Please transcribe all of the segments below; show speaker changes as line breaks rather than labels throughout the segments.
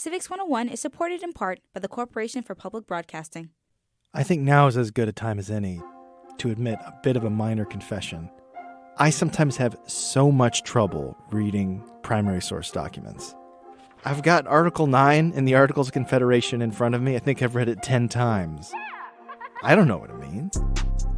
Civics 101 is supported in part by the Corporation for Public Broadcasting.
I think now is as good a time as any to admit a bit of a minor confession. I sometimes have so much trouble reading primary source documents. I've got Article 9 in the Articles of Confederation in front of me. I think I've read it 10 times. I don't know what it means.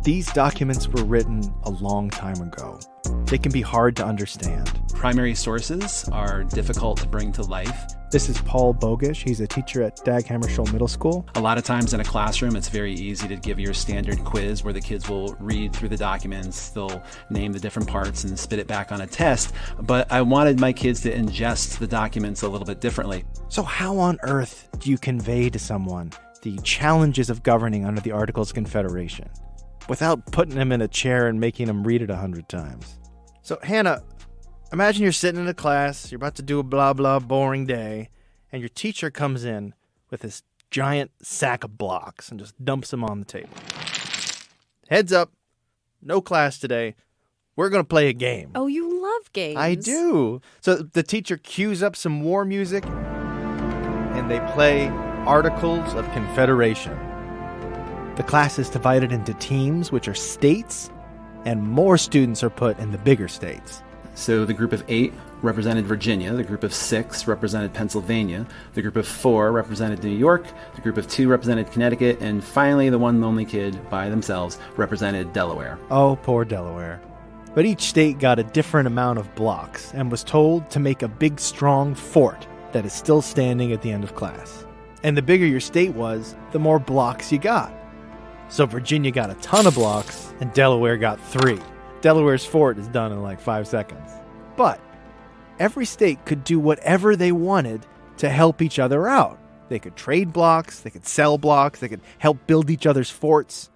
These documents were written a long time ago. They can be hard to understand.
Primary sources are difficult to bring to life.
This is Paul Bogush. He's a teacher at Dag Hammarskjöld Middle School.
A lot of times in a classroom, it's very easy to give your standard quiz where the kids will read through the documents, they'll name the different parts and spit it back on a test. But I wanted my kids to ingest the documents a little bit differently.
So, how on earth do you convey to someone the challenges of governing under the Articles of Confederation without putting him in a chair and making him read it a hundred times? So, Hannah, imagine you're sitting in a class, you're about to do a blah blah boring day, and your teacher comes in with this giant sack of blocks and just dumps them on the table. Heads up, no class today. We're going to play a game.
Oh, you love games.
I do. So the teacher cues up some war music and they play Articles of Confederation. The class is divided into teams, which are states, and more students are put in the bigger states.
So the group of eight represented Virginia, the group of six represented Pennsylvania, the group of four represented New York, the group of two represented Connecticut, and finally the one lonely kid by themselves represented Delaware.
Oh, poor Delaware. But each state got a different amount of blocks and was told to make a big, strong fort that is still standing at the end of class. And the bigger your state was, the more blocks you got. So Virginia got a ton of blocks, and Delaware got three. Delaware's fort is done in like five seconds. But every state could do whatever they wanted to help each other out. They could trade blocks, they could sell blocks, they could help build each other's forts,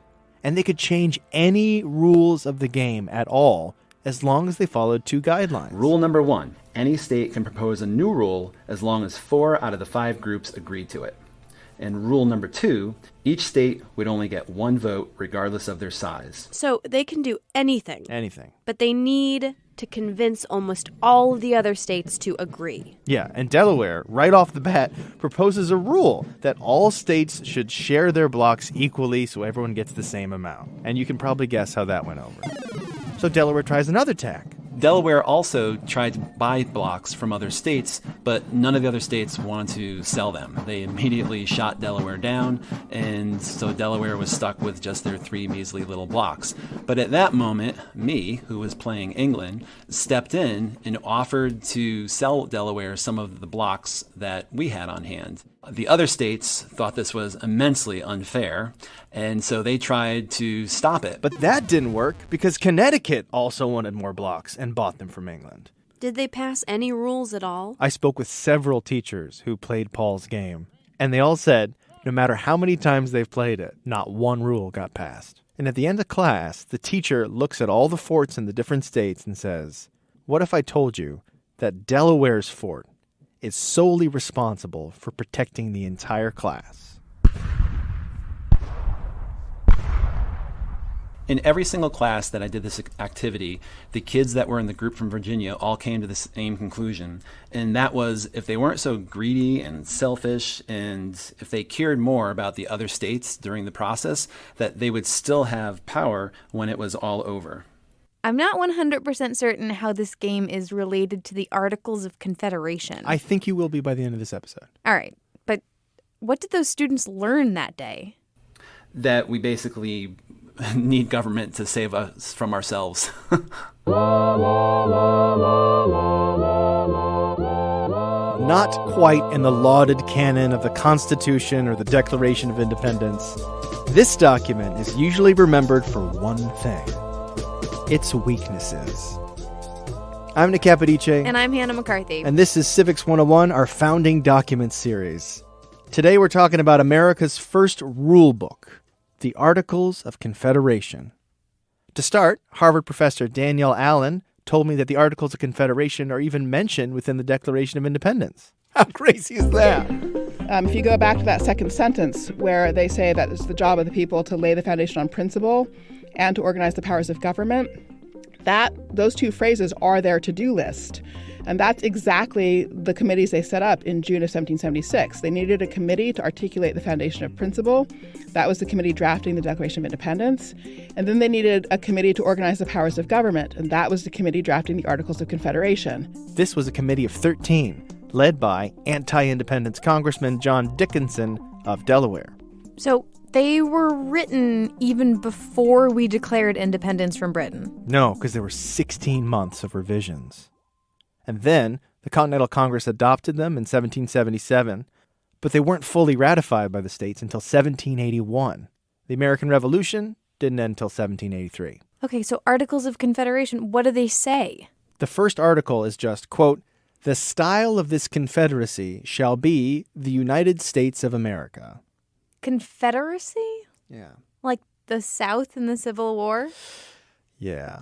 and they could change any rules of the game at all as long as they followed two guidelines.
Rule number one any state can propose a new rule as long as four out of the five groups agree to it. And rule number two each state would only get one vote regardless of their size.
So they can do anything,
Anything.
but they need to convince almost all of the other states to agree.
Yeah, and Delaware, right off the bat, proposes a rule that all states should share their blocks equally so everyone gets the same amount. And you can probably guess how that went over. So Delaware tries another tack.
Delaware also tried to buy blocks from other states, but none of the other states wanted to sell them. They immediately shot Delaware down, and so Delaware was stuck with just their three measly little blocks. But at that moment, me, who was playing England, stepped in and offered to sell Delaware some of the blocks that we had on hand. The other states thought this was immensely unfair, and so they tried to stop it.
But that didn't work because Connecticut also wanted more blocks and bought them from England.
Did they pass any rules at all?
I spoke with several teachers who played Paul's game, and they all said no matter how many times they've played it, not one rule got passed. And at the end of class, the teacher looks at all the forts in the different states and says, What if I told you that Delaware's fort is solely responsible for protecting the entire class?
In every single class that I did this activity, the kids that were in the group from Virginia all came to the same conclusion. And that was if they weren't so greedy and selfish, and if they cared more about the other states during the process, that they would still have power when it was all over.
I'm not 100% certain how this game is related to the Articles of Confederation.
I think you will be by the end of this episode.
All right, but what did those students learn that day?
That we basically need government to save us from ourselves.
Not quite in the lauded canon of the Constitution or the Declaration of Independence. This document is usually remembered for one thing its weaknesses. I'm Nick Capodice.
And I'm Hannah McCarthy.
And this is Civics 101, our founding document series. Today we're talking about America's first rule book, the Articles of Confederation. To start, Harvard professor Danielle Allen told me that the Articles of Confederation are even mentioned within the Declaration of Independence. How crazy is that?
Um, if you go back to that second sentence where they say that it's the job of the people to lay the foundation on principle and to organize the powers of government, That those two phrases are their to-do list. And that's exactly the committees they set up in June of 1776. They needed a committee to articulate the foundation of principle. That was the committee drafting the Declaration of Independence. And then they needed a committee to organize the powers of government. And that was the committee drafting the Articles of Confederation.
This was a committee of 13, led by anti independence Congressman John Dickinson of Delaware.
So they were written even before we declared independence from Britain.
No, because there were 16 months of revisions. And then the Continental Congress adopted them in 1777, but they weren't fully ratified by the states until 1781. The American Revolution didn't end until 1783.
Okay, so Articles of Confederation, what do they say?
The first article is just, quote, the style of this confederacy shall be the United States of America.
Confederacy?
Yeah.
Like the South in the Civil War?
Yeah.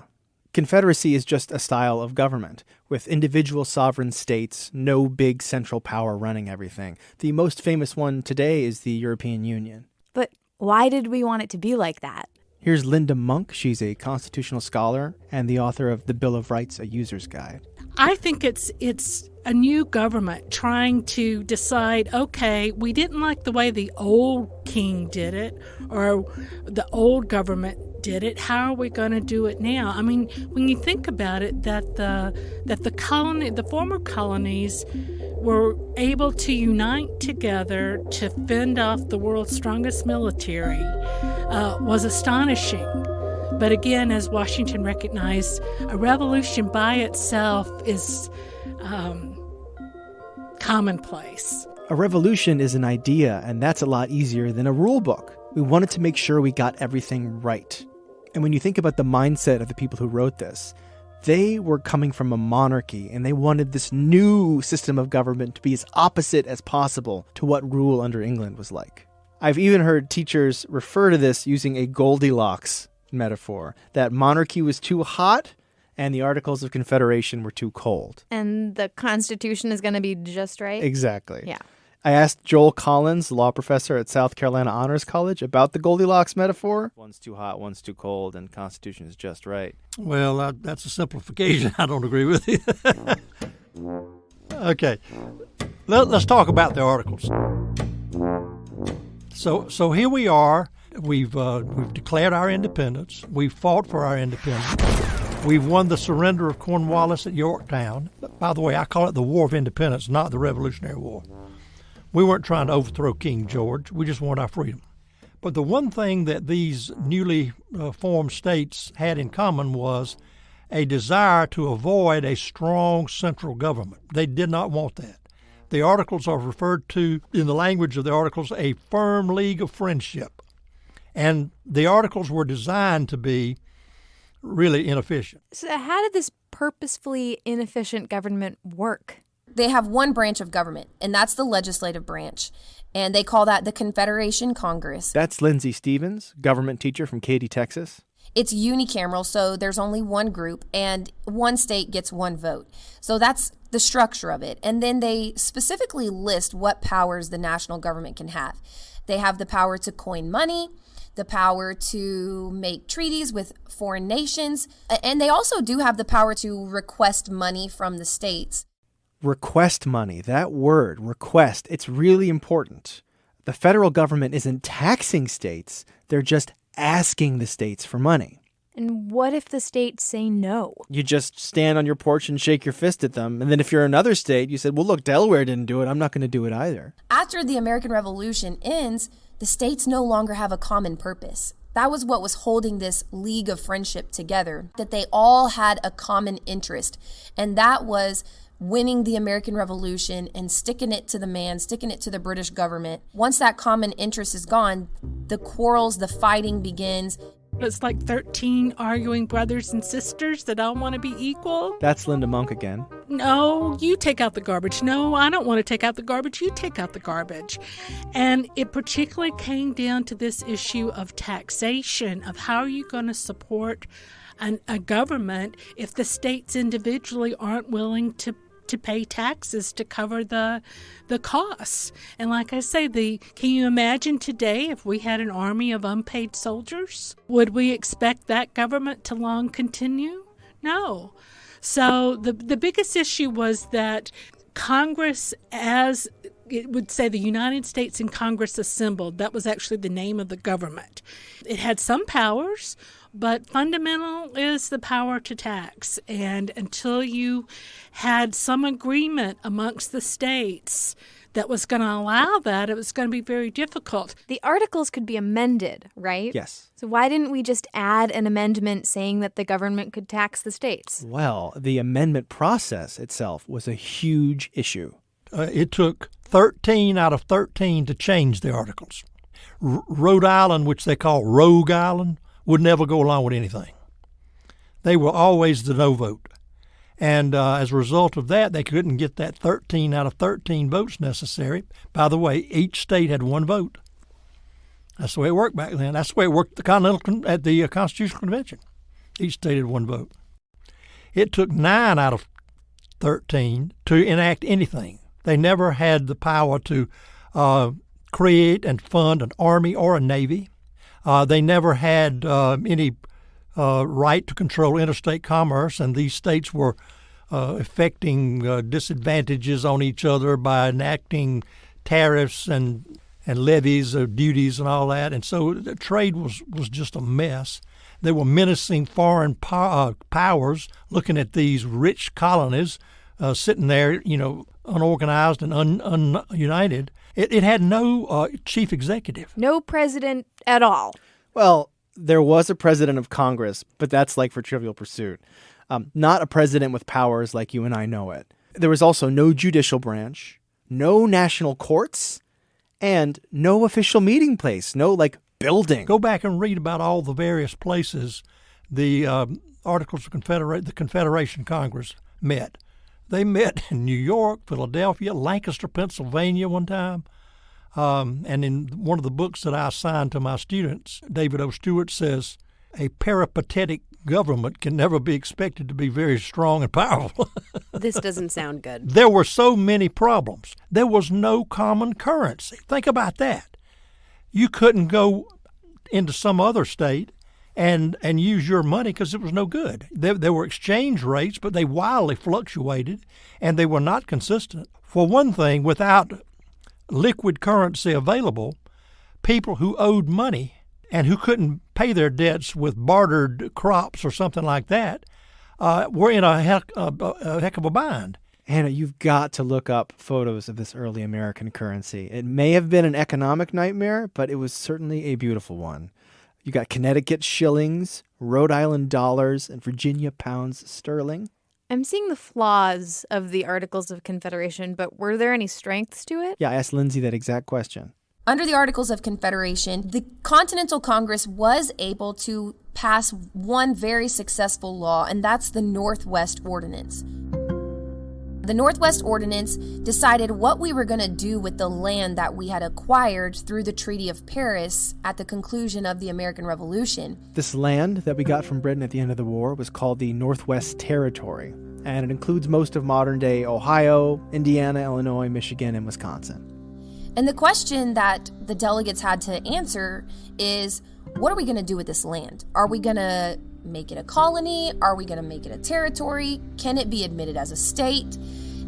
Confederacy is just a style of government, with individual sovereign states, no big central power running everything. The most famous one today is the European Union.
But why did we want it to be like that?
Here's Linda Monk. She's a constitutional scholar and the author of The Bill of Rights, a user's guide.
I think it's it's a new government trying to decide okay, we didn't like the way the old king did it or the old government did it how are we going to do it now i mean when you think about it that the that the colony the former colonies were able to unite together to fend off the world's strongest military uh, was astonishing but again as washington recognized a revolution by itself is um, commonplace
A revolution is an idea, and that's a lot easier than a rule book. We wanted to make sure we got everything right. And when you think about the mindset of the people who wrote this, they were coming from a monarchy and they wanted this new system of government to be as opposite as possible to what rule under England was like. I've even heard teachers refer to this using a Goldilocks metaphor that monarchy was too hot and the Articles of Confederation were too cold.
And the Constitution is going to be just right?
Exactly.
Yeah.
I asked Joel Collins, law professor at South Carolina Honors College, about the Goldilocks metaphor. One's too hot, one's too cold, and Constitution is just right.
Well, uh, that's a simplification. I don't agree with you. okay, Let, us talk about the articles. So, so here we are. We've uh, we've declared our independence. We've fought for our independence. We've won the surrender of Cornwallis at Yorktown. By the way, I call it the War of Independence, not the Revolutionary War. We weren't trying to overthrow King George. We just wanted our freedom. But the one thing that these newly uh, formed states had in common was a desire to avoid a strong central government. They did not want that. The articles are referred to, in the language of the articles, a firm league of friendship. And the articles were designed to be really inefficient.
So, how did this purposefully inefficient government work?
They have one branch of government, and that's the legislative branch. And they call that the Confederation Congress.
That's Lindsay Stevens, government teacher from Katy, Texas.
It's unicameral, so there's only one group, and one state gets one vote. So that's the structure of it. And then they specifically list what powers the national government can have. They have the power to coin money, the power to make treaties with foreign nations, and they also do have the power to request money from the states.
Request money, that word, request, it's really important. The federal government isn't taxing states, they're just asking the states for money.
And what if the states say no?
You just stand on your porch and shake your fist at them. And then if you're another state, you said, well, look, Delaware didn't do it. I'm not going to do it either.
After the American Revolution ends, the states no longer have a common purpose. That was what was holding this league of friendship together, that they all had a common interest. And that was winning the American Revolution and sticking it to the man, sticking it to the British government. Once that common interest is gone, the quarrels, the fighting begins.
It's like 13 arguing brothers and sisters that all want to be equal.
That's Linda Monk again.
No, you take out the garbage. No, I don't want to take out the garbage. You take out the garbage. And it particularly came down to this issue of taxation, of how are you going to support an, a government if the states individually aren't willing to to pay taxes to cover the the costs. And like I say, the can you imagine today if we had an army of unpaid soldiers? Would we expect that government to long continue? No. So the the biggest issue was that Congress, as it would say the United States and Congress assembled, that was actually the name of the government. It had some powers, but fundamental is the power to tax. And until you had some agreement amongst the states that was going to allow that, it was going to be very difficult.
The articles could be amended, right?
Yes.
So why didn't we just add an amendment saying that the government could tax the states?
Well, the amendment process itself was a huge issue.
Uh, it took 13 out of 13 to change the articles. R- Rhode Island, which they call Rogue Island, would never go along with anything. They were always the no vote. And uh, as a result of that, they couldn't get that 13 out of 13 votes necessary. By the way, each state had one vote. That's the way it worked back then. That's the way it worked at the at the uh, Constitutional Convention. Each state had one vote. It took nine out of 13 to enact anything. They never had the power to uh, create and fund an army or a navy. Uh, they never had uh, any uh, right to control interstate commerce, and these states were uh, effecting uh, disadvantages on each other by enacting tariffs and and levies of duties and all that. And so the trade was, was just a mess. They were menacing foreign po- powers looking at these rich colonies uh, sitting there, you know, unorganized and un- ununited. It, it had no uh, chief executive.
No president at all.
Well, there was a president of Congress, but that's like for Trivial Pursuit. Um, not a president with powers like you and I know it. There was also no judicial branch, no national courts, and no official meeting place, no like building.
Go back and read about all the various places the um, Articles of Confederate, the Confederation Congress met. They met in New York, Philadelphia, Lancaster, Pennsylvania one time. Um, and in one of the books that I assigned to my students, David O. Stewart says, a peripatetic government can never be expected to be very strong and powerful.
This doesn't sound good.
there were so many problems. There was no common currency. Think about that. You couldn't go into some other state and and use your money because it was no good. There, there were exchange rates, but they wildly fluctuated and they were not consistent. For one thing, without liquid currency available, people who owed money and who couldn't pay their debts with bartered crops or something like that uh, were in a heck, a, a heck of a bind.
Hannah, you've got to look up photos of this early American currency. It may have been an economic nightmare, but it was certainly a beautiful one. You got Connecticut shillings, Rhode Island dollars, and Virginia pounds sterling.
I'm seeing the flaws of the Articles of Confederation, but were there any strengths to it?
Yeah, I asked Lindsay that exact question.
Under the Articles of Confederation, the Continental Congress was able to pass one very successful law, and that's the Northwest Ordinance. The Northwest Ordinance decided what we were going to do with the land that we had acquired through the Treaty of Paris at the conclusion of the American Revolution.
This land that we got from Britain at the end of the war was called the Northwest Territory, and it includes most of modern day Ohio, Indiana, Illinois, Michigan, and Wisconsin.
And the question that the delegates had to answer is what are we going to do with this land? Are we going to make it a colony? Are we going to make it a territory? Can it be admitted as a state?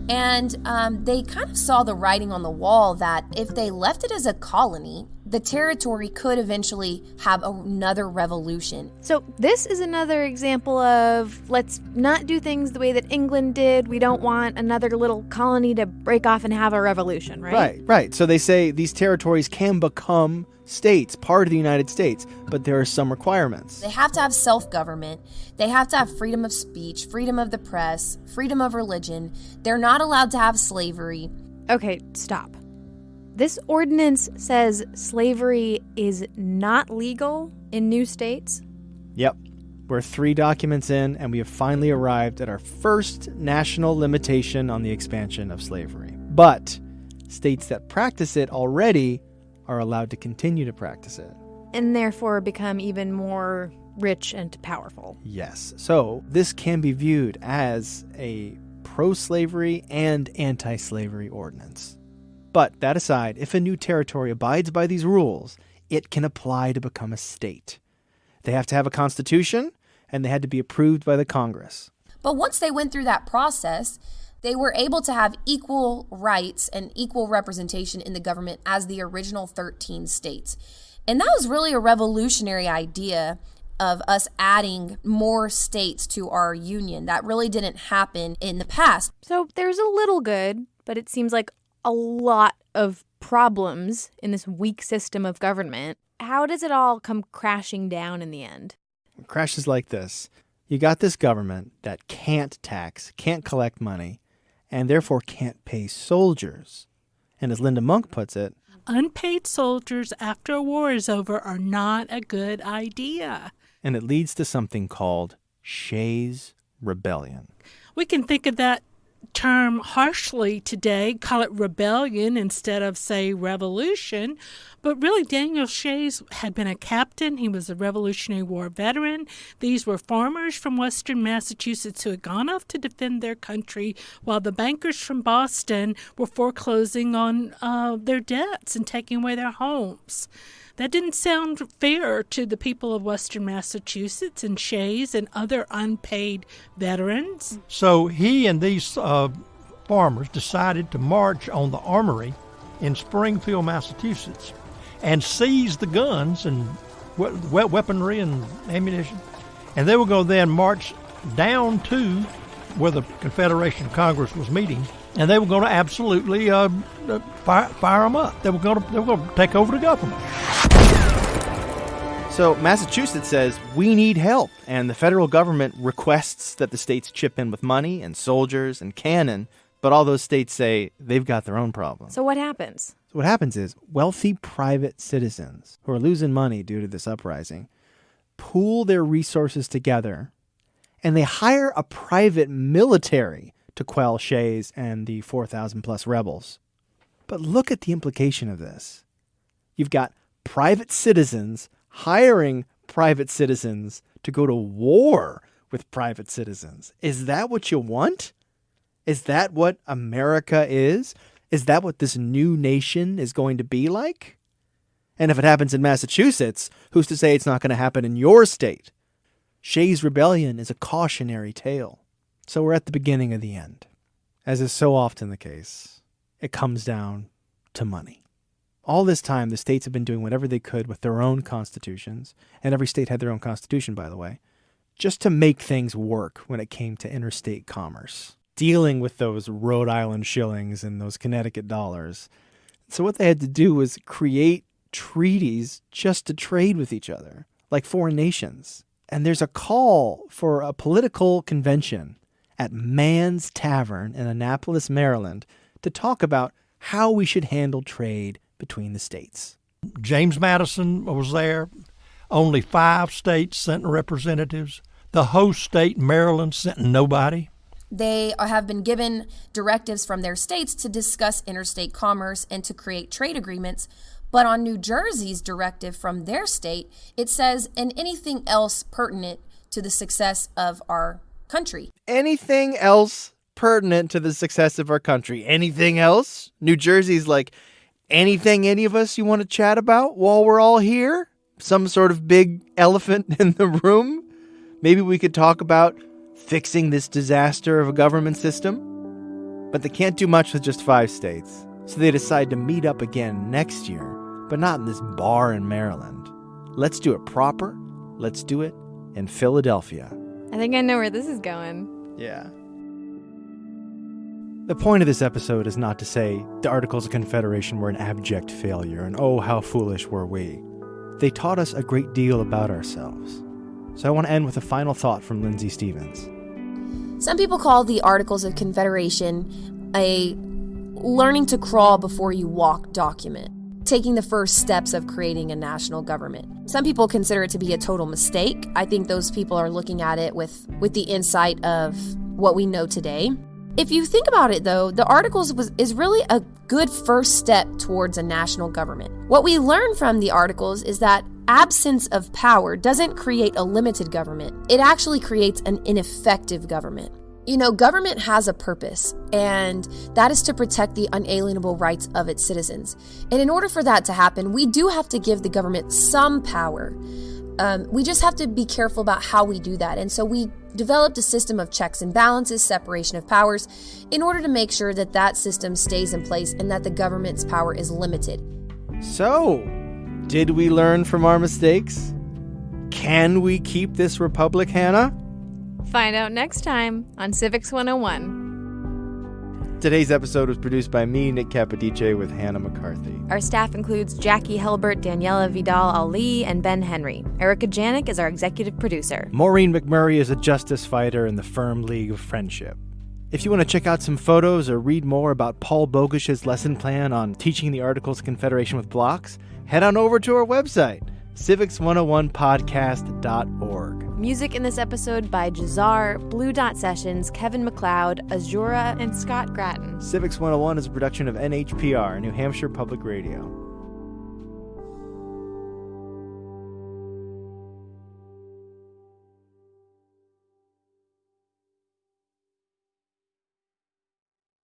And um, they kind of saw the writing on the wall that if they left it as a colony, the territory could eventually have another revolution.
So, this is another example of let's not do things the way that England did. We don't want another little colony to break off and have a revolution, right?
Right, right. So they say these territories can become states, part of the United States, but there are some requirements.
They have to have self government. They have to have freedom of speech, freedom of the press, freedom of religion. They're not allowed to have slavery.
Okay, stop. This ordinance says slavery is not legal in new states.
Yep. We're three documents in, and we have finally arrived at our first national limitation on the expansion of slavery. But states that practice it already are allowed to continue to practice it.
And therefore become even more rich and powerful.
Yes. So this can be viewed as a pro slavery and anti slavery ordinance. But that aside, if a new territory abides by these rules, it can apply to become a state. They have to have a constitution, and they had to be approved by the Congress.
But once they went through that process, they were able to have equal rights and equal representation in the government as the original 13 states. And that was really a revolutionary idea of us adding more states to our union. That really didn't happen in the past.
So there's a little good, but it seems like a lot of problems in this weak system of government. How does it all come crashing down in the end?
It crashes like this. You got this government that can't tax, can't collect money, and therefore can't pay soldiers. And as Linda Monk puts it,
unpaid soldiers after a war is over are not a good idea.
And it leads to something called Shays Rebellion.
We can think of that term harshly today, call it rebellion instead of, say, revolution. But really, Daniel Shays had been a captain. He was a Revolutionary War veteran. These were farmers from western Massachusetts who had gone off to defend their country while the bankers from Boston were foreclosing on uh, their debts and taking away their homes. That didn't sound fair to the people of Western Massachusetts and Shays and other unpaid veterans.
So he and these uh, farmers decided to march on the armory in Springfield, Massachusetts, and seize the guns and weaponry and ammunition. And they were going to then march down to where the Confederation Congress was meeting, and they were going to absolutely uh, uh fire, fire them up. They were going to they were going to take over the government.
So Massachusetts says we need help, and the federal government requests that the states chip in with money and soldiers and cannon. But all those states say they've got their own problems.
So what happens?
So what happens is wealthy private citizens who are losing money due to this uprising pool their resources together, and they hire a private military to quell Shays and the 4,000 plus rebels. But look at the implication of this. You've got private citizens hiring private citizens to go to war with private citizens. Is that what you want? Is that what America is? Is that what this new nation is going to be like? And if it happens in Massachusetts, who's to say it's not going to happen in your state? Shays' Rebellion is a cautionary tale. So we're at the beginning of the end. As is so often the case, it comes down to money. All this time, the states have been doing whatever they could with their own constitutions, and every state had their own constitution, by the way, just to make things work when it came to interstate commerce, dealing with those Rhode Island shillings and those Connecticut dollars. So, what they had to do was create treaties just to trade with each other, like foreign nations. And there's a call for a political convention at Mann's Tavern in Annapolis, Maryland, to talk about how we should handle trade between the states.
James Madison was there. Only five states sent representatives. The host state, Maryland, sent nobody.
They have been given directives from their states to discuss interstate commerce and to create trade agreements. But on New Jersey's directive from their state, it says, and anything else pertinent to the success of our country.
Anything else pertinent to the success of our country? Anything else? New Jersey's like, anything any of us you want to chat about while we're all here? Some sort of big elephant in the room? Maybe we could talk about fixing this disaster of a government system? But they can't do much with just five states, so they decide to meet up again next year, but not in this bar in Maryland. Let's do it proper. Let's do it in Philadelphia.
I think I know where this is going.
Yeah. The point of this episode is not to say the Articles of Confederation were an abject failure and oh, how foolish were we. They taught us a great deal about ourselves. So I want to end with a final thought from Lindsay Stevens.
Some people call the Articles of Confederation a learning to crawl before you walk document, taking the first steps of creating a national government. Some people consider it to be a total mistake. I think those people are looking at it with, with the insight of what we know today. If you think about it, though, the Articles was, is really a good first step towards a national government. What we learn from the Articles is that absence of power doesn't create a limited government, it actually creates an ineffective government. You know, government has a purpose, and that is to protect the unalienable rights of its citizens. And in order for that to happen, we do have to give the government some power. Um, we just have to be careful about how we do that. And so we developed a system of checks and balances, separation of powers, in order to make sure that that system stays in place and that the government's power is limited.
So, did we learn from our mistakes? Can we keep this republic, Hannah?
Find out next time on Civics 101.
Today's episode was produced by me, Nick Capodice, with Hannah McCarthy.
Our staff includes Jackie Helbert, Daniela Vidal Allee, and Ben Henry. Erica Janik is our executive producer.
Maureen McMurray is a justice fighter in the Firm League of Friendship. If you want to check out some photos or read more about Paul Bogush's lesson plan on teaching the Articles of Confederation with blocks, head on over to our website, civics101podcast.org.
Music in this episode by Jahzzar, Blue Dot Sessions, Kevin MacLeod, Azura, and Scott Grattan.
Civics 101 is a production of NHPR, New Hampshire Public Radio.